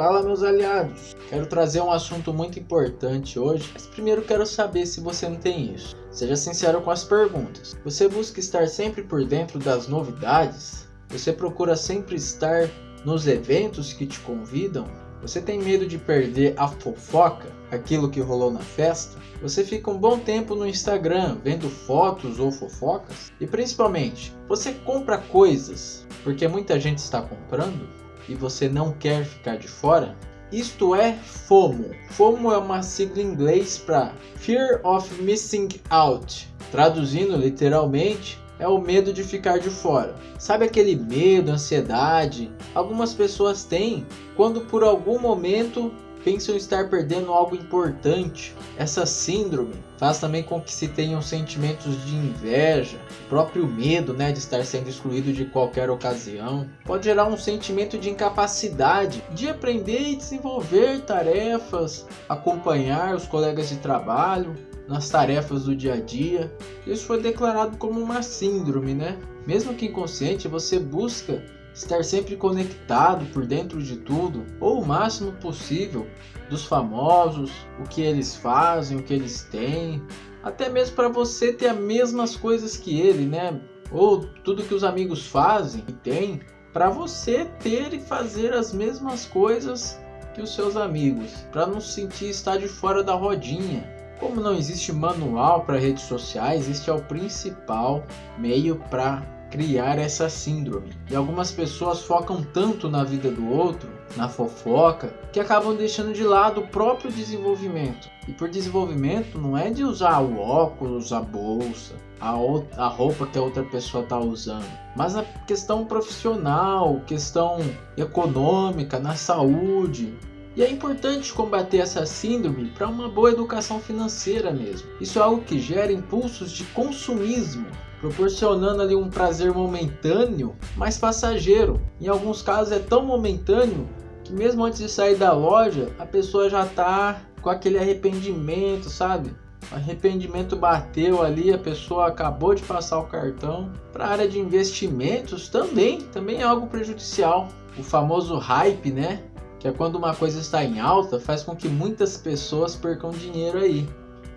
Fala meus aliados, quero trazer um assunto muito importante hoje, mas primeiro quero saber se você não tem isso. Seja sincero com as perguntas. Você busca estar sempre por dentro das novidades? Você procura sempre estar nos eventos que te convidam? Você tem medo de perder a fofoca, aquilo que rolou na festa? Você fica um bom tempo no Instagram vendo fotos ou fofocas? E principalmente, você compra coisas porque muita gente está comprando e você não quer ficar de fora? Isto é FOMO. FOMO é uma sigla em inglês para Fear of Missing Out. Traduzindo literalmente, é o medo de ficar de fora. Sabe aquele medo, ansiedade? Algumas pessoas têm quando por algum momento pensam estar perdendo algo importante. Essa síndrome faz também com que se tenham sentimentos de inveja, próprio medo né, de estar sendo excluído de qualquer ocasião. Pode gerar um sentimento de incapacidade de aprender e desenvolver tarefas, acompanhar os colegas de trabalho nas tarefas do dia a dia. Isso foi declarado como uma síndrome, né? Mesmo que inconsciente, você busca estar sempre conectado por dentro de tudo, ou o máximo possível, dos famosos, o que eles fazem, o que eles têm, até mesmo para você ter as mesmas coisas que ele, né? Ou tudo que os amigos fazem e têm, para você ter e fazer as mesmas coisas que os seus amigos, para não sentir estar de fora da rodinha. Como não existe manual para redes sociais, este é o principal meio para criar essa síndrome. E algumas pessoas focam tanto na vida do outro, na fofoca, que acabam deixando de lado o próprio desenvolvimento. E por desenvolvimento não é de usar o óculos, a bolsa, a, a roupa que a outra pessoa está usando, mas a questão profissional, questão econômica, na saúde, e é importante combater essa síndrome para uma boa educação financeira mesmo. Isso é algo que gera impulsos de consumismo proporcionando ali um prazer momentâneo, mas passageiro. Em alguns casos é tão momentâneo que mesmo antes de sair da loja, a pessoa já está com aquele arrependimento, sabe? O arrependimento bateu ali, a pessoa acabou de passar o cartão. Para a área de investimentos também, também é algo prejudicial. O famoso hype, né? Que é quando uma coisa está em alta, faz com que muitas pessoas percam dinheiro aí.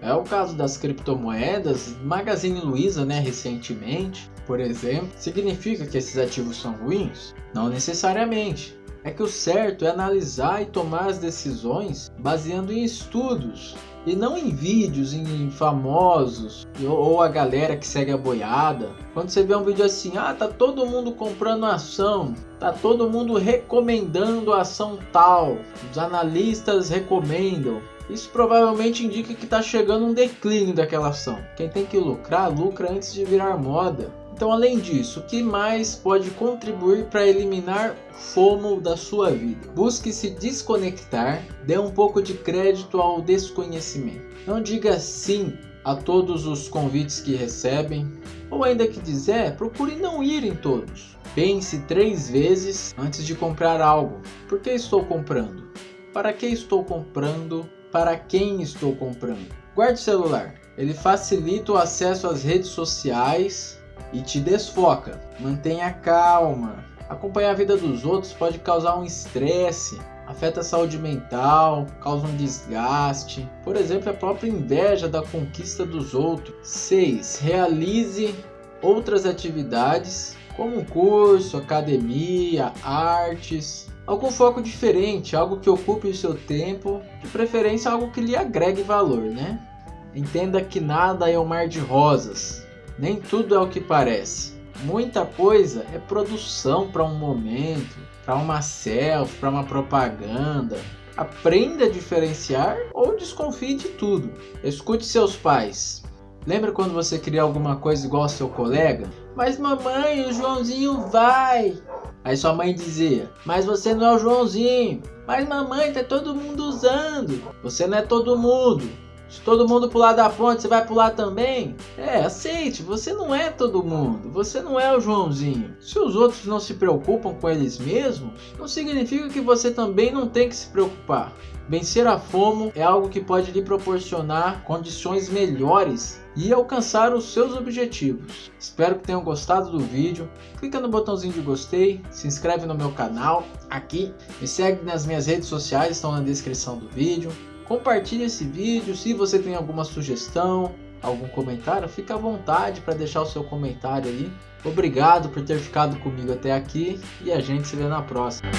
É o caso das criptomoedas, Magazine Luiza, né, recentemente, por exemplo. Significa que esses ativos são ruins? Não necessariamente. É que o certo é analisar e tomar as decisões baseando em estudos e não em vídeos, em famosos ou a galera que segue a boiada. Quando você vê um vídeo assim, ah, tá todo mundo comprando ação, tá todo mundo recomendando ação tal, os analistas recomendam. Isso provavelmente indica que está chegando um declínio daquela ação. Quem tem que lucrar, lucra antes de virar moda. Então, além disso, o que mais pode contribuir para eliminar FOMO da sua vida? Busque se desconectar, dê um pouco de crédito ao desconhecimento. Não diga sim a todos os convites que recebem, ou ainda que dizer, procure não ir em todos. Pense três vezes antes de comprar algo. Por que estou comprando? Para que estou comprando? para quem estou comprando. Guarde o celular, ele facilita o acesso às redes sociais e te desfoca. Mantenha calma. Acompanhar a vida dos outros pode causar um estresse, afeta a saúde mental, causa um desgaste. Por exemplo, a própria inveja da conquista dos outros. 6. Realize outras atividades como um curso, academia, artes, algum foco diferente, algo que ocupe o seu tempo, de preferência algo que lhe agregue valor, né? Entenda que nada é um mar de rosas, nem tudo é o que parece. Muita coisa é produção para um momento, para uma selfie, para uma propaganda. Aprenda a diferenciar ou desconfie de tudo. Escute seus pais. Lembra quando você queria alguma coisa igual ao seu colega? Mas mamãe, o Joãozinho vai. Aí sua mãe dizia: Mas você não é o Joãozinho. Mas mamãe, tá todo mundo usando. Você não é todo mundo. Se todo mundo pular da ponte, você vai pular também? É, aceite, você não é todo mundo, você não é o Joãozinho. Se os outros não se preocupam com eles mesmos, não significa que você também não tem que se preocupar. Vencer a FOMO é algo que pode lhe proporcionar condições melhores e alcançar os seus objetivos. Espero que tenham gostado do vídeo. Clica no botãozinho de gostei, se inscreve no meu canal aqui, me segue nas minhas redes sociais, estão na descrição do vídeo. Compartilhe esse vídeo, se você tem alguma sugestão, algum comentário, fica à vontade para deixar o seu comentário aí. Obrigado por ter ficado comigo até aqui e a gente se vê na próxima.